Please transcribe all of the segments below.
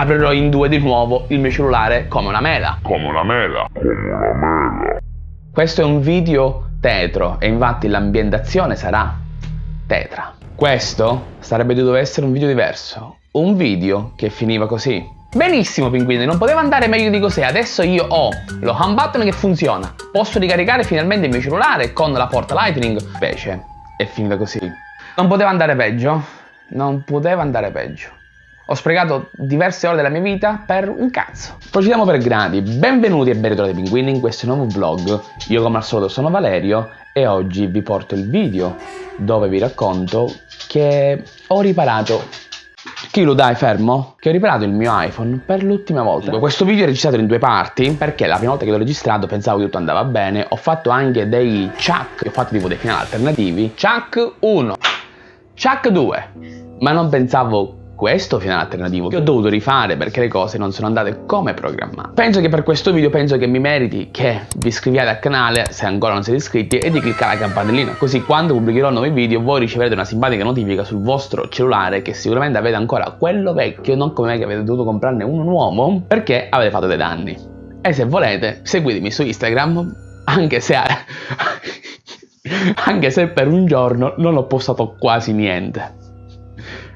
aprirò in due di nuovo il mio cellulare come una mela. Come una mela. Come una mela. Questo è un video tetro e infatti l'ambientazione sarà tetra. Questo sarebbe dovuto essere un video diverso, un video che finiva così. Benissimo pinguini, non poteva andare meglio di così, adesso io ho lo home button che funziona, posso ricaricare finalmente il mio cellulare con la porta lightning, invece è finita così. Non poteva andare peggio, non poteva andare peggio. Ho sprecato diverse ore della mia vita per un cazzo. Procediamo per gradi. Benvenuti e ben ritrovati pinguini in questo nuovo vlog. Io come al solito sono Valerio e oggi vi porto il video dove vi racconto che ho riparato chi lo dai fermo? Che ho riparato il mio iPhone per l'ultima volta. Questo video è registrato in due parti perché la prima volta che l'ho registrato pensavo che tutto andava bene. Ho fatto anche dei chuck, ho fatto tipo dei finali alternativi. Chuck 1, chuck 2, ma non pensavo questo finale alternativo che ho dovuto rifare perché le cose non sono andate come programmato. Penso che per questo video penso che mi meriti che vi iscriviate al canale se ancora non siete iscritti e di cliccare la campanellina così quando pubblicherò nuovi video voi riceverete una simpatica notifica sul vostro cellulare che sicuramente avete ancora quello vecchio non come me che avete dovuto comprarne uno nuovo perché avete fatto dei danni. E se volete seguitemi su Instagram anche se anche se per un giorno non ho postato quasi niente.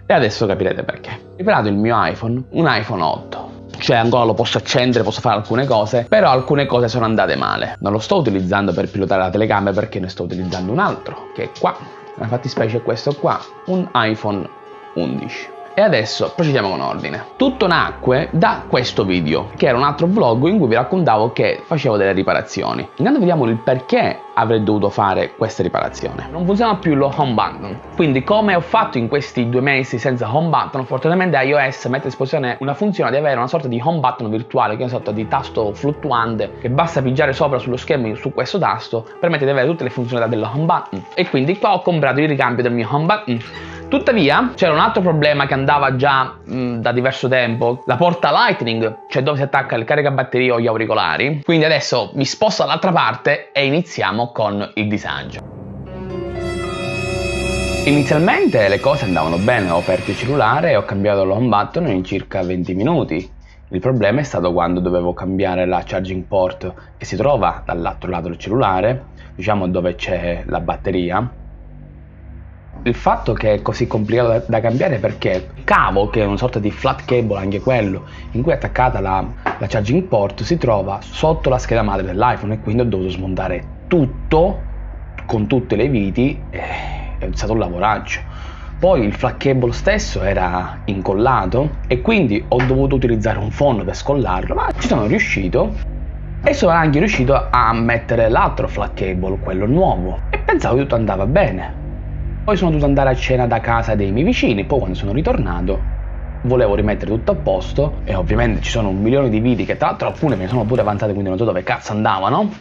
E adesso capirete perché. Riparato il mio iPhone, un iPhone 8. Cioè ancora lo posso accendere, posso fare alcune cose, però alcune cose sono andate male. Non lo sto utilizzando per pilotare la telecamera perché ne sto utilizzando un altro, che è qua. Nella fattispecie è questo qua, un iPhone 11. E adesso procediamo con ordine. Tutto nacque da questo video, che era un altro vlog in cui vi raccontavo che facevo delle riparazioni. Intanto vediamo il perché avrei dovuto fare questa riparazione. Non funziona più lo home button, quindi come ho fatto in questi due mesi senza home button, fortunatamente iOS mette a disposizione una funzione di avere una sorta di home button virtuale, che è una sorta di tasto fluttuante, che basta pigiare sopra sullo schermo su questo tasto, permette di avere tutte le funzionalità dello home button. E quindi qua ho comprato il ricambio del mio home button Tuttavia c'era un altro problema che andava già mh, da diverso tempo, la porta lightning, cioè dove si attacca il caricabatterie o gli auricolari. Quindi adesso mi sposto dall'altra parte e iniziamo con il disagio. Inizialmente le cose andavano bene, ho aperto il cellulare e ho cambiato l'home button in circa 20 minuti. Il problema è stato quando dovevo cambiare la charging port che si trova dall'altro lato del cellulare, diciamo dove c'è la batteria, il fatto che è così complicato da, cambiare è perché il cavo, che è una sorta di flat cable anche quello, in cui è attaccata la, la charging port, si trova sotto la scheda madre dell'iPhone e quindi ho dovuto smontare tutto con tutte le viti è stato un lavoraggio. Poi il flat cable stesso era incollato e quindi ho dovuto utilizzare un phon per scollarlo, ma ci sono riuscito e sono anche riuscito a mettere l'altro flat cable, quello nuovo, e pensavo che tutto andava bene. Poi sono dovuto andare a cena da casa dei miei vicini, poi quando sono ritornato volevo rimettere tutto a posto e ovviamente ci sono un milione di video che tra l'altro alcune mi sono pure avanzate quindi non so dove cazzo andavano.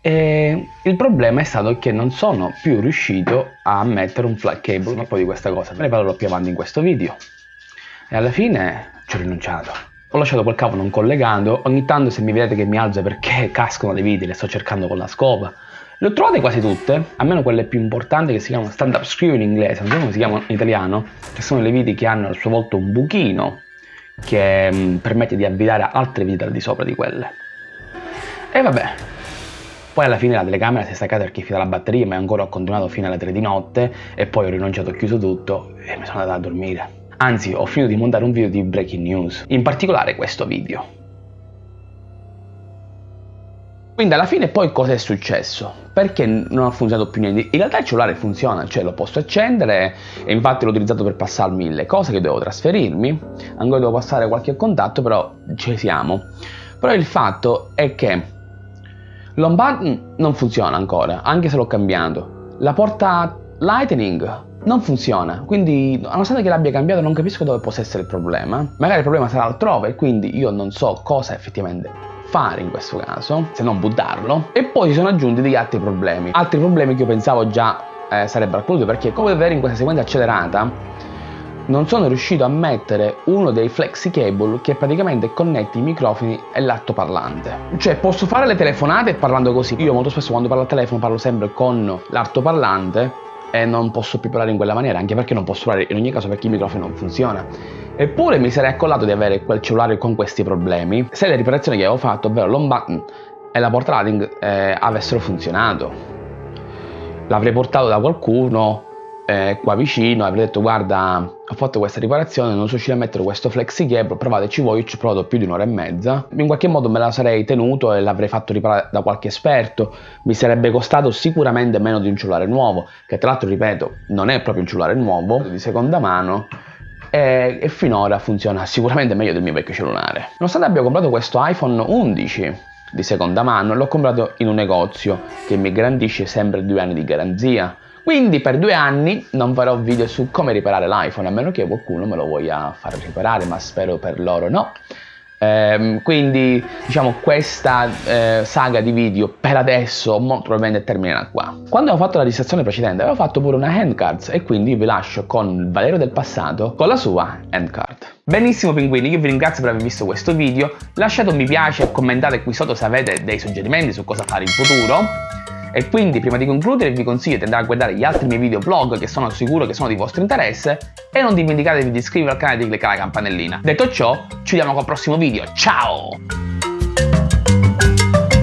E il problema è stato che non sono più riuscito a mettere un flat cable ma poi di questa cosa ne parlerò più avanti in questo video. E alla fine ci ho rinunciato. Ho lasciato quel cavo non collegato ogni tanto se mi vedete che mi alzo perché cascano le viti le sto cercando con la scopa le ho trovate quasi tutte, almeno quelle più importanti che si chiamano stand-up screw in inglese, non so come si chiamano in italiano, che sono le viti che hanno a sua volta un buchino che mh, mm, permette di avvitare altre viti al di sopra di quelle. E vabbè, poi alla fine la telecamera si è staccata perché è finita la batteria, ma ancora ho continuato fino alle 3 di notte e poi ho rinunciato, ho chiuso tutto e mi sono andato a dormire. Anzi, ho finito di montare un video di breaking news, in particolare questo video. Quindi alla fine poi cosa è successo? Perché non ha funzionato più niente? In realtà il cellulare funziona, cioè lo posso accendere e infatti l'ho utilizzato per passarmi le cose che dovevo trasferirmi, ancora devo passare qualche contatto, però ci siamo. Però il fatto è che l'home button non funziona ancora, anche se l'ho cambiato. La porta lightning non funziona, quindi nonostante che l'abbia cambiato non capisco dove possa essere il problema. Magari il problema sarà altrove, quindi io non so cosa effettivamente fare in questo caso, se non buttarlo, e poi si sono aggiunti degli altri problemi. Altri problemi che io pensavo già eh, sarebbero acclusi perché come vedere in questa sequenza accelerata non sono riuscito a mettere uno dei flexi cable che praticamente connette i microfoni e l'altoparlante. Cioè posso fare le telefonate parlando così. Io molto spesso quando parlo al telefono parlo sempre con l'altoparlante e non posso più parlare in quella maniera, anche perché non posso parlare in ogni caso perché il microfono non funziona. Eppure mi sarei accollato di avere quel cellulare con questi problemi se le riparazioni che avevo fatto, ovvero l'home button e la port lighting, eh, avessero funzionato. L'avrei portato da qualcuno eh, qua vicino avrei detto guarda ho fatto questa riparazione non sono riuscito a mettere questo flexi cable provateci voi ci ho provato più di un'ora e mezza. In qualche modo me la sarei tenuto e l'avrei fatto riparare da qualche esperto. Mi sarebbe costato sicuramente meno di un cellulare nuovo che tra l'altro ripeto non è proprio un cellulare nuovo di seconda mano e, e finora funziona sicuramente meglio del mio vecchio cellulare. Nonostante abbia comprato questo iPhone 11 di seconda mano l'ho comprato in un negozio che mi garantisce sempre due anni di garanzia quindi per due anni non farò video su come riparare l'iPhone, a meno che qualcuno me lo voglia far riparare, ma spero per loro no. Ehm, quindi diciamo questa eh, saga di video per adesso molto probabilmente terminerà qua. Quando avevo fatto la registrazione precedente avevo fatto pure una handcard e quindi vi lascio con il Valerio del passato con la sua handcard. Benissimo pinguini, io vi ringrazio per aver visto questo video, lasciate un mi piace e commentate qui sotto se avete dei suggerimenti su cosa fare in futuro. E quindi prima di concludere vi consiglio di andare a guardare gli altri miei video vlog che sono sicuro che sono di vostro interesse e non dimenticatevi di iscrivervi al canale e di cliccare la campanellina. Detto ciò, ci vediamo col prossimo video, ciao!